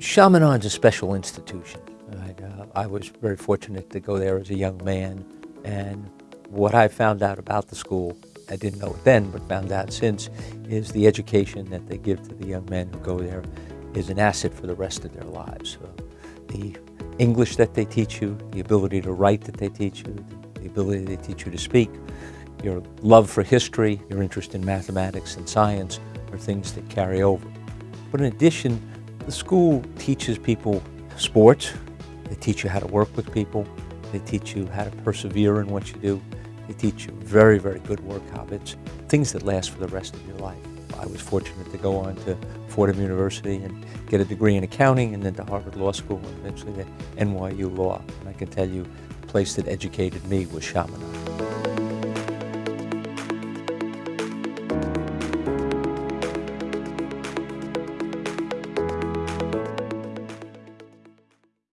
Chaminade's a special institution. I, uh, I was very fortunate to go there as a young man, and what I found out about the school, I didn't know it then, but found out since, is the education that they give to the young men who go there is an asset for the rest of their lives. Uh, the English that they teach you, the ability to write that they teach you, the ability they teach you to speak, your love for history, your interest in mathematics and science are things that carry over. But in addition, the school teaches people sports. They teach you how to work with people. They teach you how to persevere in what you do. They teach you very, very good work habits, things that last for the rest of your life. I was fortunate to go on to Fordham University and get a degree in accounting and then to Harvard Law School and eventually to NYU Law. And I can tell you, the place that educated me was Chaminade.